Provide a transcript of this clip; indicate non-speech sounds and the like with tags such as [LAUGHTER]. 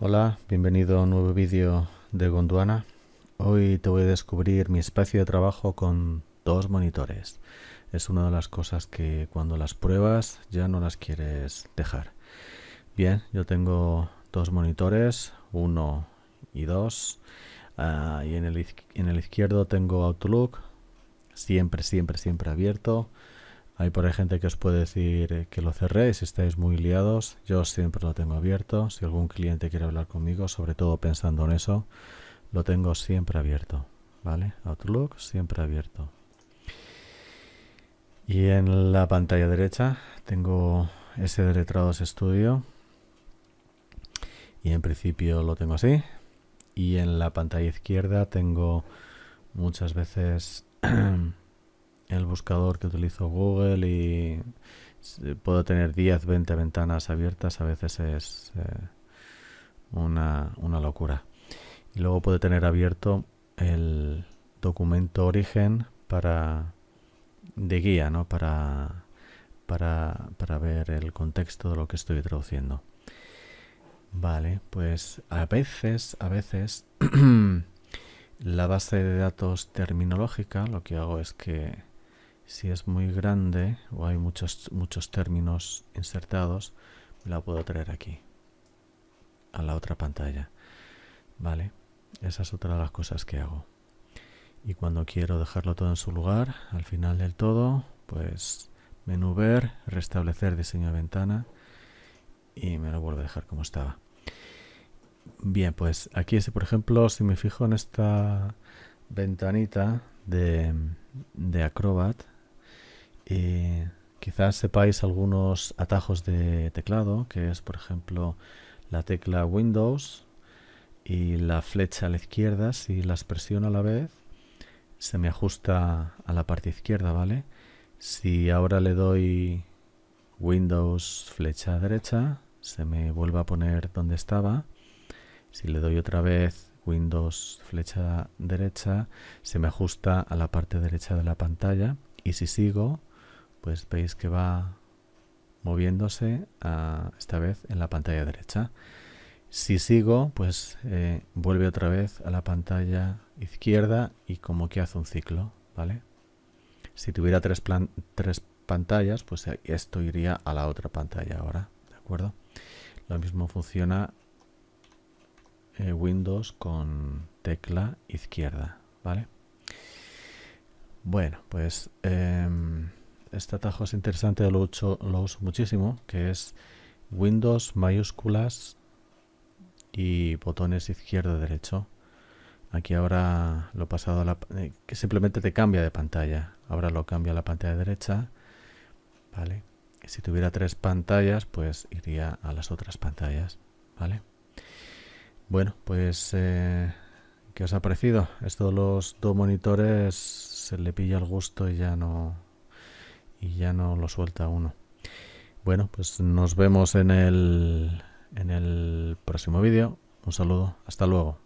Hola, bienvenido a un nuevo vídeo de Gondwana. Hoy te voy a descubrir mi espacio de trabajo con dos monitores. Es una de las cosas que cuando las pruebas ya no las quieres dejar. Bien, yo tengo dos monitores, uno y dos. Ah, y en el, en el izquierdo tengo Outlook, siempre, siempre, siempre abierto. Hay por ahí gente que os puede decir que lo cerréis si estáis muy liados. Yo siempre lo tengo abierto. Si algún cliente quiere hablar conmigo, sobre todo pensando en eso, lo tengo siempre abierto. ¿Vale? Outlook siempre abierto. Y en la pantalla derecha tengo ese de Letrados Studio. Y en principio lo tengo así. Y en la pantalla izquierda tengo muchas veces [CLEARS THROAT] el buscador que utilizo Google y puedo tener 10, 20 ventanas abiertas, a veces es eh, una, una, locura. Y luego puedo tener abierto el documento origen para de guía, ¿no? Para, para, para ver el contexto de lo que estoy traduciendo. Vale, pues a veces, a veces [CLEARS THROAT] la base de datos terminológica lo que hago es que si es muy grande o hay muchos, muchos términos insertados, la puedo traer aquí, a la otra pantalla. ¿Vale? Esa es otra de las cosas que hago. Y cuando quiero dejarlo todo en su lugar, al final del todo, pues menú ver, restablecer diseño de ventana y me lo vuelvo a dejar como estaba. Bien, pues aquí, por ejemplo, si me fijo en esta ventanita de, de Acrobat, eh, quizás sepáis algunos atajos de teclado, que es por ejemplo la tecla Windows y la flecha a la izquierda, si las presiono a la vez, se me ajusta a la parte izquierda, ¿vale? Si ahora le doy Windows flecha derecha, se me vuelve a poner donde estaba. Si le doy otra vez Windows flecha derecha, se me ajusta a la parte derecha de la pantalla. Y si sigo, pues veis que va moviéndose esta vez en la pantalla derecha. Si sigo, pues eh, vuelve otra vez a la pantalla izquierda y como que hace un ciclo, ¿vale? Si tuviera tres, tres pantallas, pues esto iría a la otra pantalla ahora, ¿de acuerdo? Lo mismo funciona eh, Windows con tecla izquierda, ¿vale? Bueno, pues... Em, este atajo es interesante, lo uso, lo uso muchísimo, que es Windows mayúsculas y botones izquierdo derecho. Aquí ahora lo he pasado a la... Eh, que simplemente te cambia de pantalla. Ahora lo cambia a la pantalla derecha. ¿Vale? Si tuviera tres pantallas, pues iría a las otras pantallas. ¿Vale? Bueno, pues... Eh, ¿Qué os ha parecido? Esto los dos monitores se le pilla el gusto y ya no y ya no lo suelta uno. Bueno, pues nos vemos en el, en el próximo vídeo. Un saludo, hasta luego.